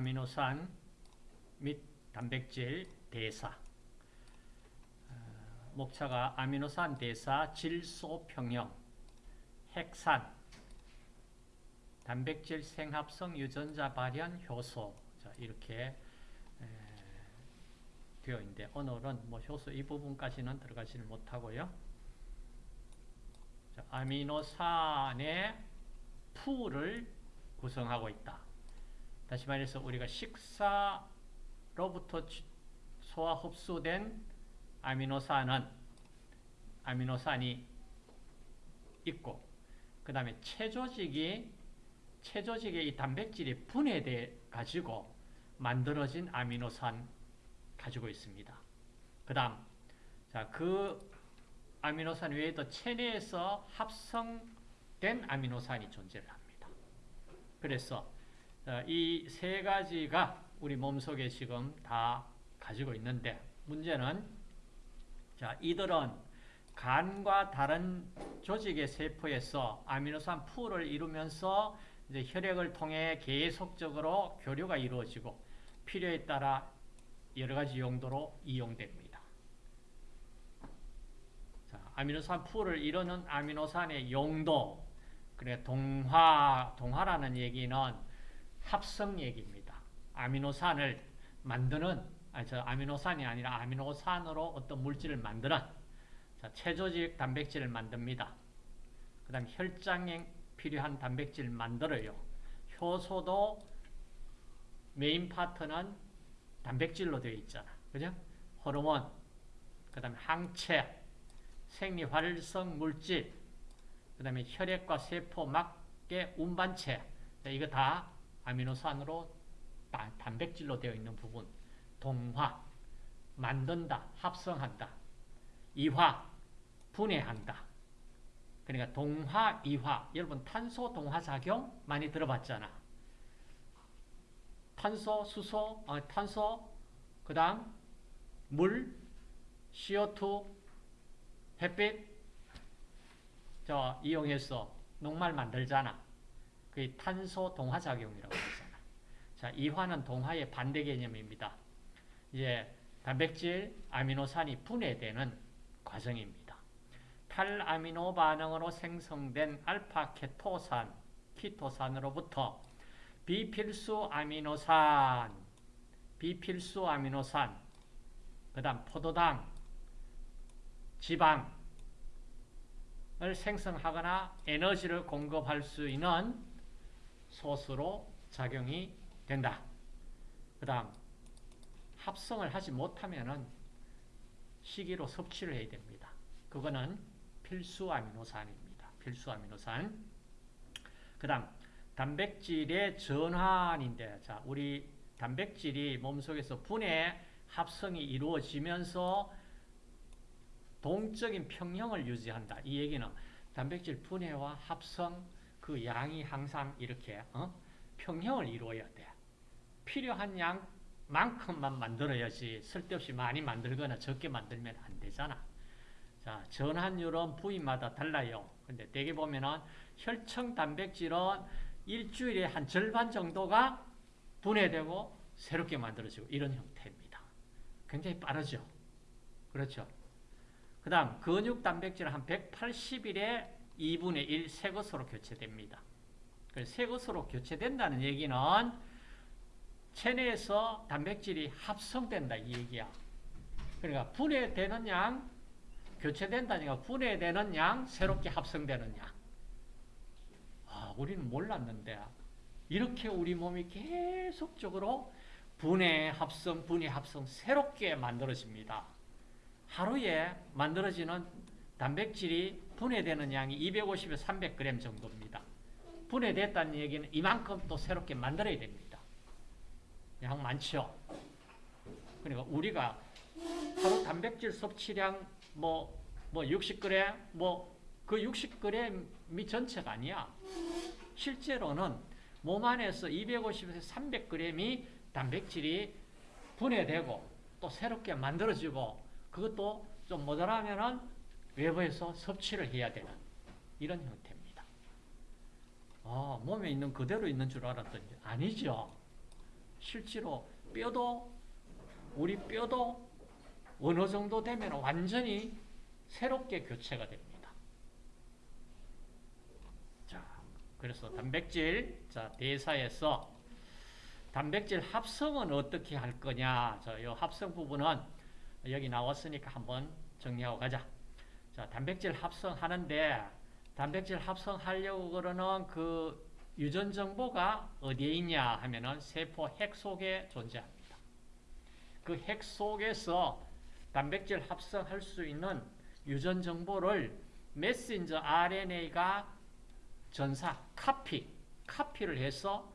아미노산 및 단백질 대사 어, 목차가 아미노산 대사 질소평형 핵산 단백질 생합성 유전자 발현 효소 자, 이렇게 에, 되어 있는데 오늘은 뭐 효소 이 부분까지는 들어가지를 못하고요. 자, 아미노산의 풀을 구성하고 있다. 다시 말해서 우리가 식사로부터 소화 흡수된 아미노산은 아미노산이 있고 그 다음에 체조직이 체조직의 이 단백질이 분해돼 가지고 만들어진 아미노산 가지고 있습니다. 그 다음 자그 아미노산 외에도 체내에서 합성된 아미노산이 존재를 합니다. 그래서 이 세 가지가 우리 몸속에 지금 다 가지고 있는데 문제는 자 이들은 간과 다른 조직의 세포에서 아미노산 풀을 이루면서 이제 혈액을 통해 계속적으로 교류가 이루어지고 필요에 따라 여러 가지 용도로 이용됩니다. 자, 아미노산 풀을 이루는 아미노산의 용도, 그래 동화, 동화라는 얘기는 합성 얘기입니다. 아미노산을 만드는, 아니, 저 아미노산이 아니라 아미노산으로 어떤 물질을 만드는, 자, 체조직 단백질을 만듭니다. 그 다음 혈장에 필요한 단백질을 만들어요. 효소도 메인 파트는 단백질로 되어 있잖아. 그죠? 호르몬, 그 다음에 항체, 생리활성 물질, 그 다음에 혈액과 세포 막계 운반체, 이거 다 아미노산으로 단백질로 되어 있는 부분. 동화, 만든다, 합성한다. 이화, 분해한다. 그러니까 동화, 이화. 여러분 탄소 동화작용 많이 들어봤잖아. 탄소, 수소, 어, 탄소, 그 다음 물, CO2, 햇빛 저 이용해서 녹말 만들잖아. 그게 탄소 동화작용이라고. 자, 이화는 동화의 반대 개념입니다. 이제 단백질, 아미노산이 분해되는 과정입니다. 탈아미노 반응으로 생성된 알파 케토산, 키토산으로부터 비필수 아미노산, 비필수 아미노산, 그 다음 포도당, 지방을 생성하거나 에너지를 공급할 수 있는 소스로 작용이 된다. 그 다음 합성을 하지 못하면 시기로 섭취를 해야 됩니다. 그거는 필수 아미노산입니다. 필수 아미노산. 그 다음 단백질의 전환인데 자 우리 단백질이 몸속에서 분해 합성이 이루어지면서 동적인 평형을 유지한다. 이 얘기는 단백질 분해와 합성 그 양이 항상 이렇게 어? 평형을 이루어야 돼. 필요한 양만큼만 만들어야지 쓸데없이 많이 만들거나 적게 만들면 안 되잖아. 자, 전환율은 부위마다 달라요. 근데 대개 보면은 혈청 단백질은 일주일에 한 절반 정도가 분해되고 새롭게 만들어지고 이런 형태입니다. 굉장히 빠르죠. 그렇죠. 그 다음 근육 단백질은 한 180일에 2분의 1 새 것으로 교체됩니다. 새 것으로 교체된다는 얘기는 체내에서 단백질이 합성된다 이 얘기야. 그러니까 분해되는 양, 교체된다니까 분해되는 양, 새롭게 합성되는 양. 아, 우리는 몰랐는데 이렇게 우리 몸이 계속적으로 분해, 합성, 분해, 합성 새롭게 만들어집니다. 하루에 만들어지는 단백질이 분해되는 양이 250에서 300g 정도입니다. 분해됐다는 얘기는 이만큼 또 새롭게 만들어야 됩니다. 양 많죠? 그러니까 우리가 하루 단백질 섭취량 뭐, 뭐 60g, 뭐 그 60g이 전체가 아니야. 실제로는 몸 안에서 250에서 300g이 단백질이 분해되고 또 새롭게 만들어지고 그것도 좀 모자라면은 외부에서 섭취를 해야 되는 이런 형태입니다. 아, 몸에 있는 그대로 있는 줄 알았더니 아니죠. 실제로 뼈도 우리 뼈도 어느 정도 되면 완전히 새롭게 교체가 됩니다. 자, 그래서 단백질 자 대사에서 단백질 합성은 어떻게 할 거냐? 자, 이 합성 부분은 여기 나왔으니까 한번 정리하고 가자. 자, 단백질 합성하는데 단백질 합성하려고 그러는 그 유전 정보가 어디에 있냐 하면은 세포 핵 속에 존재합니다. 그 핵 속에서 단백질 합성할 수 있는 유전 정보를 메신저 RNA가 전사, 카피, 카피를 해서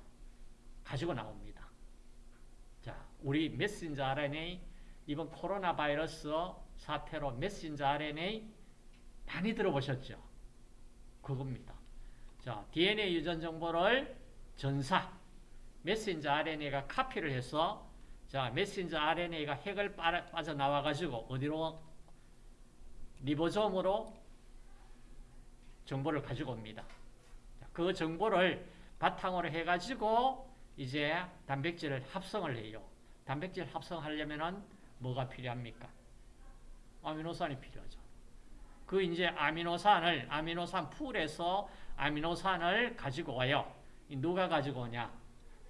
가지고 나옵니다. 자, 우리 메신저 RNA 이번 코로나 바이러스 사태로 메신저 RNA 많이 들어보셨죠? 그겁니다. 자, DNA 유전 정보를 전사, 메신저 RNA가 카피를 해서 자, 메신저 RNA가 핵을 빠져나와 가지고 어디로 리보솜으로 정보를 가지고 옵니다. 자, 그 정보를 바탕으로 해 가지고 이제 단백질을 합성을 해요. 단백질 합성하려면은 뭐가 필요합니까? 아미노산이 필요하죠. 그 이제 아미노산을 아미노산 pool에서 아미노산을 가지고 와요. 누가 가지고 오냐?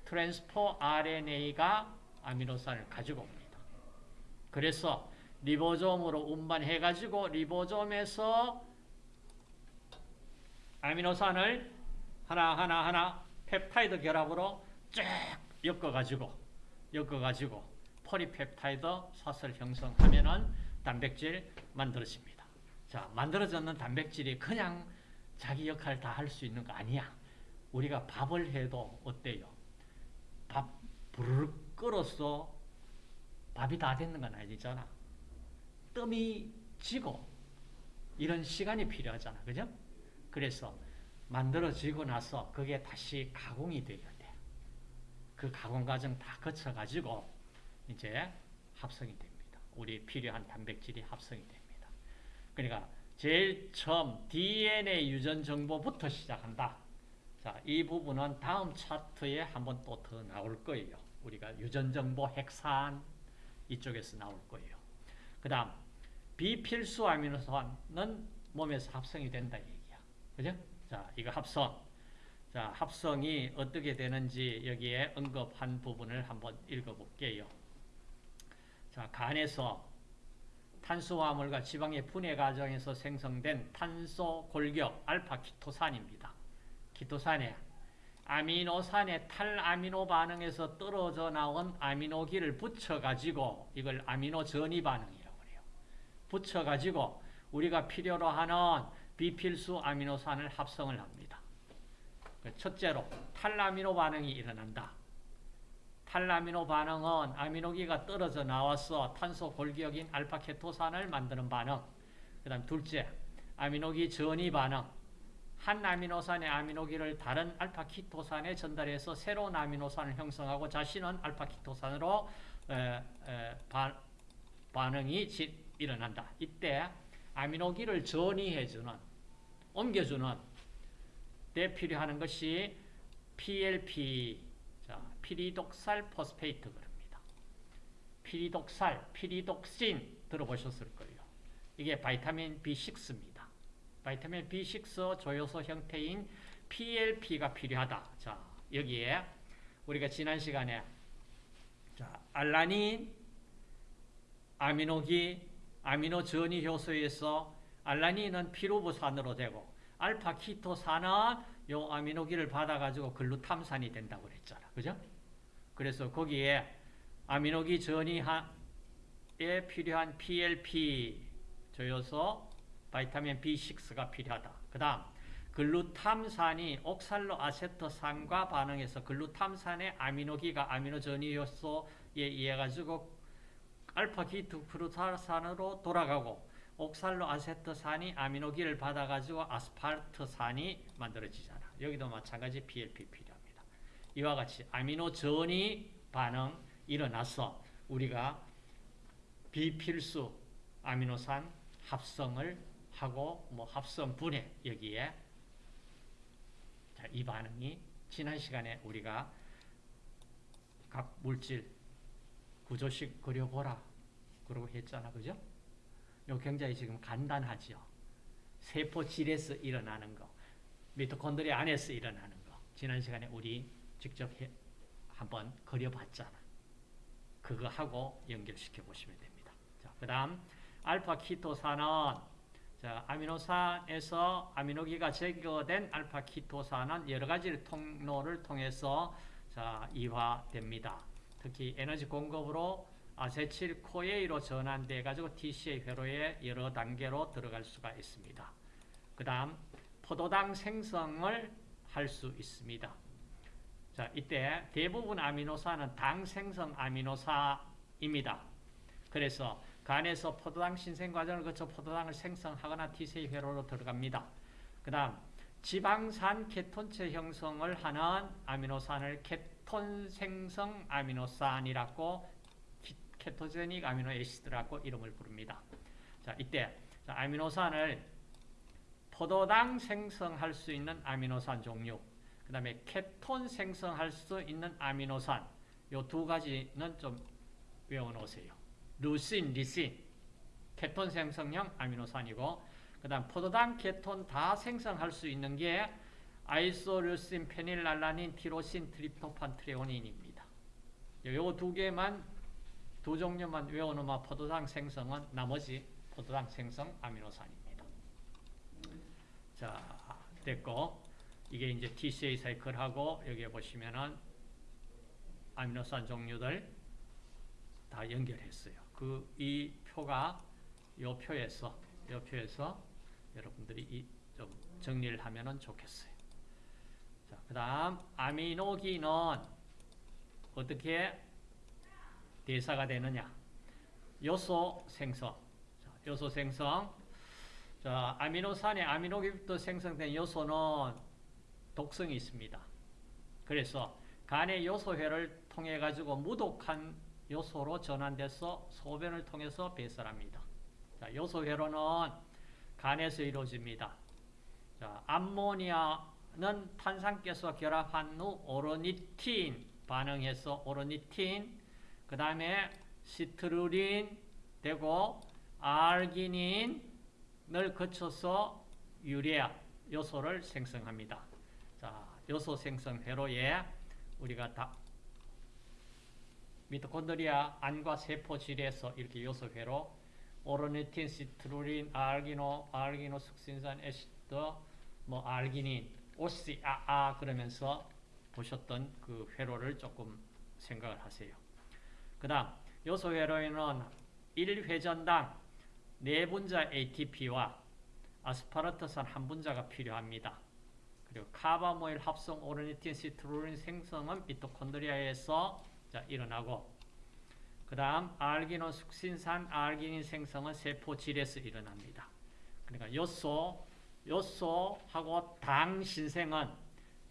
transfer RNA가 아미노산을 가지고 옵니다. 그래서 리보솜으로 운반해 가지고 리보솜에서 아미노산을 하나 하나 하나 펩타이드 결합으로 쭉 엮어 가지고 엮어 가지고 폴리펩타이드 사슬 형성하면은 단백질 만들어집니다. 자, 만들어졌는 단백질이 그냥 자기 역할 다 할 수 있는 거 아니야. 우리가 밥을 해도 어때요? 밥 부르륵 끓어서 밥이 다 됐는 건 아니잖아. 뜸이 지고 이런 시간이 필요하잖아. 그죠? 그래서 만들어지고 나서 그게 다시 가공이 돼야 돼. 그 가공 과정 다 거쳐가지고 이제 합성이 됩니다. 우리 필요한 단백질이 합성이 됩니다. 그러니까 제일 처음 DNA 유전 정보부터 시작한다. 자, 이 부분은 다음 차트에 한번 또 더 나올 거예요. 우리가 유전 정보 핵산 이쪽에서 나올 거예요. 그 다음, 비필수 아미노산은 몸에서 합성이 된다 얘기야. 그죠? 자, 이거 합성. 자, 합성이 어떻게 되는지 여기에 언급한 부분을 한번 읽어볼게요. 자, 간에서 탄수화물과 지방의 분해 과정에서 생성된 탄소 골격 알파 키토산입니다. 케토산에 아미노산의 탈아미노 반응에서 떨어져 나온 아미노기를 붙여가지고 이걸 아미노 전이 반응이라고 해요. 붙여가지고 우리가 필요로 하는 비필수 아미노산을 합성을 합니다. 첫째로 탈아미노 반응이 일어난다. 탈아미노 반응은 아미노기가 떨어져 나와서 탄소 골격인 알파케토산을 만드는 반응. 그 다음 둘째, 아미노기 전이 반응. 한 아미노산의 아미노기를 다른 알파케토산에 전달해서 새로운 아미노산을 형성하고 자신은 알파케토산으로 에, 에, 반, 반응이 지, 일어난다. 이때 아미노기를 전이해주는, 옮겨주는 때 필요하는 것이 PLP, 자, pyridoxal phosphate 그럽니다. 피리독살, 피리독신 들어보셨을 거예요. 이게 바이타민 B6입니다. 바이타민 B6 조효소 형태인 PLP가 필요하다. 자, 여기에 우리가 지난 시간에 자, 알라닌, 아미노기, 아미노 전이 효소에서 알라닌은 피루브산으로 되고 알파 케토산은 요 아미노기를 받아가지고 글루탐산이 된다고 그랬잖아. 그죠? 그래서 거기에 아미노기 전이에 필요한 PLP 조효소 바이타민 B6가 필요하다. 그 다음 글루탐산이 옥살로 아세토산과 반응해서 글루탐산의 아미노기가 아미노 전이효소에 의해 가지고 알파 케토글루타르산으로 돌아가고 옥살로 아세토산이 아미노기를 받아가지고 아스파르트산이 만들어지잖아. 여기도 마찬가지 PLP 필요합니다. 이와 같이 아미노 전이 반응 일어나서 우리가 비필수 아미노산 합성을 하고 뭐 합성 분해 여기에 자, 이 반응이 지난 시간에 우리가 각 물질 구조식 그려보라. 그러고 했잖아. 그죠? 요 굉장히 지금 간단하죠. 세포질에서 일어나는 거. 미토콘드리아 안에서 일어나는 거. 지난 시간에 우리 직접 해, 한번 그려봤잖아. 그거 하고 연결시켜 보시면 됩니다. 자, 그 다음, 알파 케토산은 자, 아미노산에서 아미노기가 제거된 알파 케토산은 여러 가지 통로를 통해서 자, 이화됩니다. 특히 에너지 공급으로 아세틸 CoA로 전환돼 가지고 TCA 회로에 여러 단계로 들어갈 수가 있습니다. 그 다음 포도당 생성을 할 수 있습니다. 자, 이때 대부분 아미노산은 당 생성 아미노산입니다. 그래서 간에서 포도당 신생 과정을 거쳐 포도당을 생성하거나 TCA 회로로 들어갑니다. 그 다음 지방산 케톤체 형성을 하는 아미노산을 케톤 생성 아미노산이라고 ketogenic amino acid라고 이름을 부릅니다. 자, 이때 아미노산을 포도당 생성할 수 있는 아미노산 종류, 그 다음에 케톤 생성할 수 있는 아미노산, 요 두 가지는 좀 외워놓으세요. 루신, 리신, 케톤 생성형 아미노산이고, 그 다음 포도당, 케톤 다 생성할 수 있는 게 아이소류신, 페닐랄라닌, 티로신, 트립토판, 트레오닌입니다. 요 두 개만 두 종류만 외워놓으면 포도당 생성은 나머지 포도당 생성 아미노산입니다. 자, 됐고 이게 이제 TCA 사이클하고 여기에 보시면은 아미노산 종류들 다 연결했어요. 그 이 표가 요 표에서 요 표에서 여러분들이 좀 정리를 하면은 좋겠어요. 자, 그다음 아미노기는 어떻게 대사가 되느냐? 요소 생성. 자, 요소 생성. 자, 아미노산의 아미노기부터 생성된 요소는 독성이 있습니다. 그래서 간의 요소회를 통해 가지고 무독한 요소로 전환돼서 소변을 통해서 배설합니다. 자, 요소회로는 간에서 이루어집니다. 자, 암모니아는 탄산가스와 결합한 후 오로니틴 반응해서 오로니틴 그 다음에 시트루린 되고 알기닌을 거쳐서 유레아 요소를 생성합니다. 자, 요소 생성 회로에 우리가 다 미토콘드리아 안과 세포질에서 이렇게 요소 회로 오르니틴, 시트룰린, 알기노, 알기노 숙신산 acid, 뭐 알기닌, 오시, 아, 아 그러면서 보셨던 그 회로를 조금 생각을 하세요. 그 다음 요소 회로에는 1회전당 4분자 ATP와 아스파르트산 1분자가 필요합니다. 그리고 카바모일 합성 오르니틴 시트룰린 생성은 미토콘드리아에서 자, 일어나고 그 다음 알기노 숙신산 알기닌 생성은 세포질에서 일어납니다. 그러니까 요소, 요소하고 당 신생은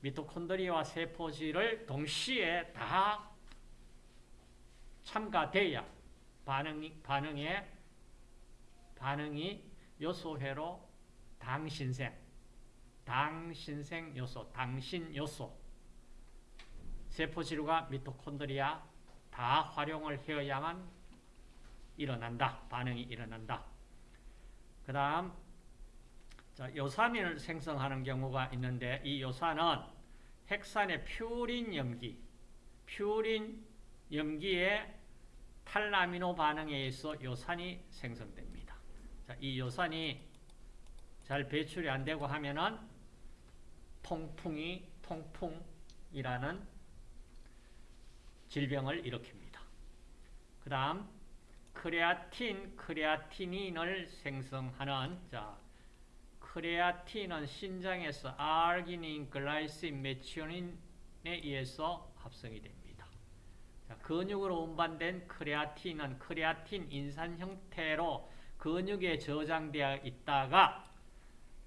미토콘드리아와 세포질을 동시에 다 참가돼야 반응이, 반응에, 반응이 요소회로 당 신생, 당신생 요소, 당신 요소, 세포질과 미토콘드리아 다 활용을 해야만 일어난다. 반응이 일어난다. 그 다음, 자, 요산을 생성하는 경우가 있는데, 이 요산은 핵산의 퓨린 염기, 퓨린 염기에 탈라미노 반응에 의해서 요산이 생성됩니다. 자, 이 요산이 잘 배출이 안 되고 하면은 통풍이 통풍이라는 질병을 일으킵니다. 그 다음 크레아틴, 크레아티닌을 생성하는 자 크레아틴은 신장에서 아르기닌, 글라이신, 메치오닌에 의해서 합성이 됩니다. 자, 근육으로 운반된 크레아틴은 크레아틴 인산 형태로 근육에 저장되어 있다가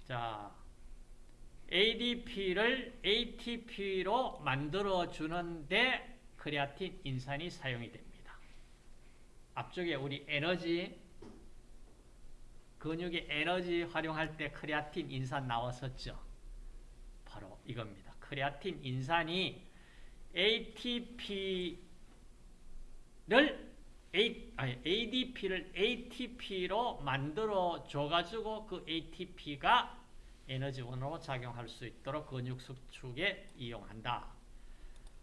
자 ADP를 ATP로 만들어 주는데 크레아틴 인산이 사용이 됩니다. 앞쪽에 우리 에너지 근육의 에너지 활용할 때 크레아틴 인산 나왔었죠. 바로 이겁니다. 크레아틴 인산이 ATP A, 아니, ADP를 ATP로 만들어 줘가지고 그 ATP가 에너지원으로 작용할 수 있도록 근육 수축에 이용한다.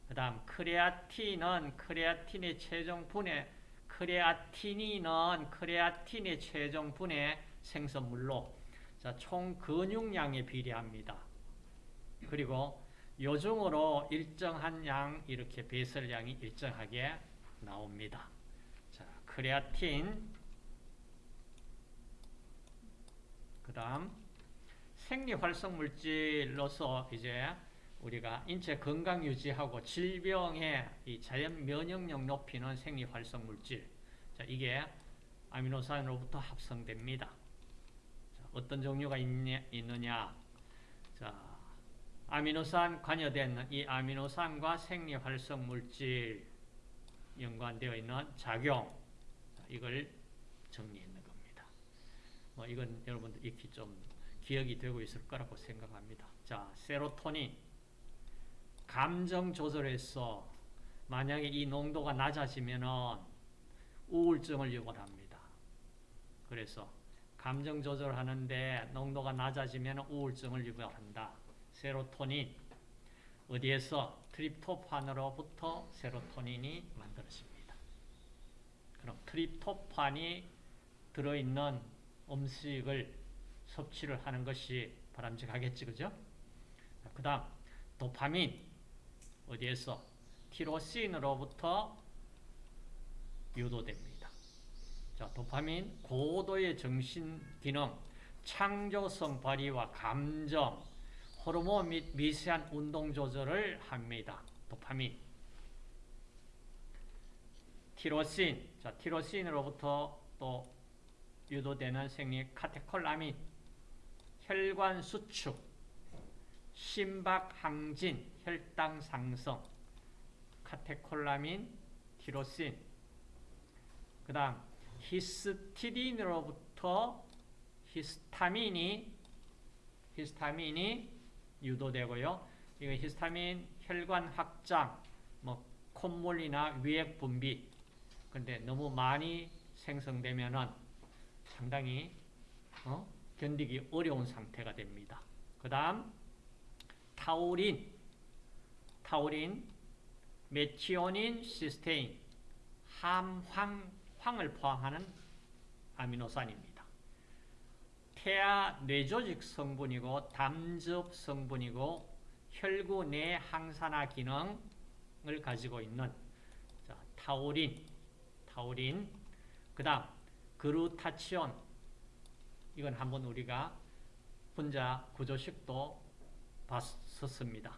그 다음 크레아틴은 크레아틴의 최종 분해 크레아티닌은 크레아틴의 최종 분해 생성물로 자, 총 근육량에 비례합니다. 그리고 요중으로 일정한 양 이렇게 배설량이 일정하게 나옵니다. 자, 크레아틴 그 다음 생리활성물질로서 이제 우리가 인체 건강 유지하고 질병의 이 자연 면역력 높이는 생리활성물질 자, 이게 아미노산으로부터 합성됩니다. 자, 어떤 종류가 있냐, 있느냐 자, 아미노산 관여된 이 아미노산과 생리활성물질 연관되어 있는 작용 이걸 정리했는 겁니다. 뭐 이건 여러분들 익히 좀 기억이 되고 있을 거라고 생각합니다. 자, 세로토닌 감정 조절에서 만약에 이 농도가 낮아지면은 우울증을 유발합니다. 그래서 감정 조절하는데 농도가 낮아지면 우울증을 유발한다. 세로토닌 어디에서 트립토판으로부터 세로토닌이 만들어집니다. 그럼 트립토판이 들어있는 음식을 섭취를 하는 것이 바람직하겠지, 그죠? 그 다음, 도파민. 어디에서? 티로신으로부터 유도됩니다. 자, 도파민, 고도의 정신 기능, 창조성 발휘와 감정, 호르몬 및 미세한 운동 조절을 합니다. 도파민. 티로신. 자, 티로신으로부터 또 유도되는 생리 카테콜라민, 혈관 수축, 심박 항진, 혈당 상승, 카테콜라민, 티로신. 그 다음 히스티딘으로부터 히스타민이 히스타민이 유도되고요. 이거 히스타민 혈관 확장, 뭐 콧물이나 위액 분비. 근데 너무 많이 생성되면은 상당히 어? 견디기 어려운 상태가 됩니다. 그 다음 타우린, 타우린, 메치오닌, 시스테인, 함황, 황을 포함하는 아미노산입니다. 태아 뇌조직 성분이고 담즙 성분이고 혈구 내 항산화 기능을 가지고 있는 자, 타우린, 타우린, 그 다음 그루타치온 이건 한번 우리가 분자 구조식도 봤었습니다.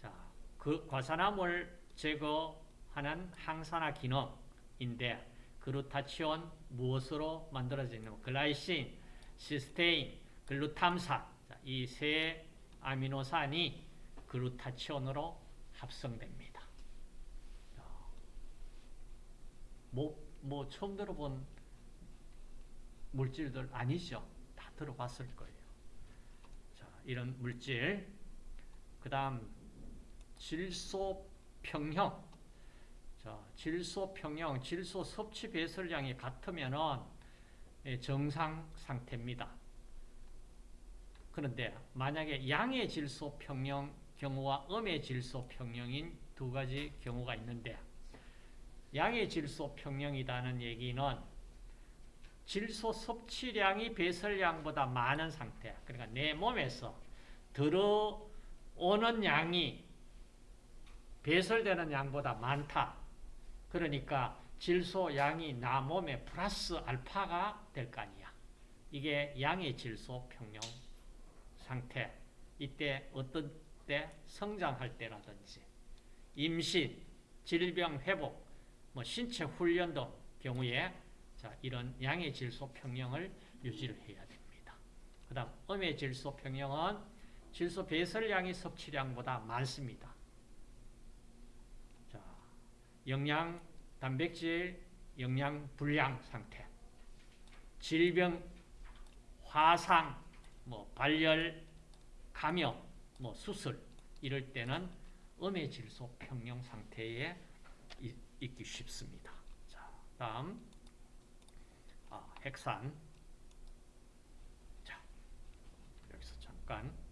자, 그 과산화물 제거하는 항산화 기능인데 그루타치온 무엇으로 만들어지는 글라이신, 시스테인, 글루탐산 이 세 아미노산이 그루타치온으로 합성됩니다. 뭐, 뭐 처음 들어본 물질들 아니죠? 다 들어봤을 거예요. 자, 이런 물질. 그 다음, 질소 평형. 자, 질소 평형, 질소 섭취 배설량이 같으면은 정상 상태입니다. 그런데 만약에 양의 질소 평형 경우와 음의 질소 평형인 두 가지 경우가 있는데 양의 질소 평형이라는 얘기는 질소 섭취량이 배설량보다 많은 상태. 그러니까 내 몸에서 들어오는 양이 배설되는 양보다 많다. 그러니까 질소 양이 나 몸에 플러스 알파가 될 거 아니야. 이게 양의 질소 평형 상태. 이때 어떤 때 성장할 때라든지 임신, 질병 회복, 뭐 신체 훈련 등 경우에 자, 이런 양의 질소 평형을 유지를 해야 됩니다. 그 다음 음의 질소 평형은 질소 배설량이 섭취량보다 많습니다. 자, 영양, 단백질, 영양 불량 상태, 질병, 화상, 뭐 발열, 감염, 뭐 수술 이럴 때는 음의 질소 평형 상태에 있 기 쉽습니다. 다음 아, 핵산. 자 여기서 잠깐.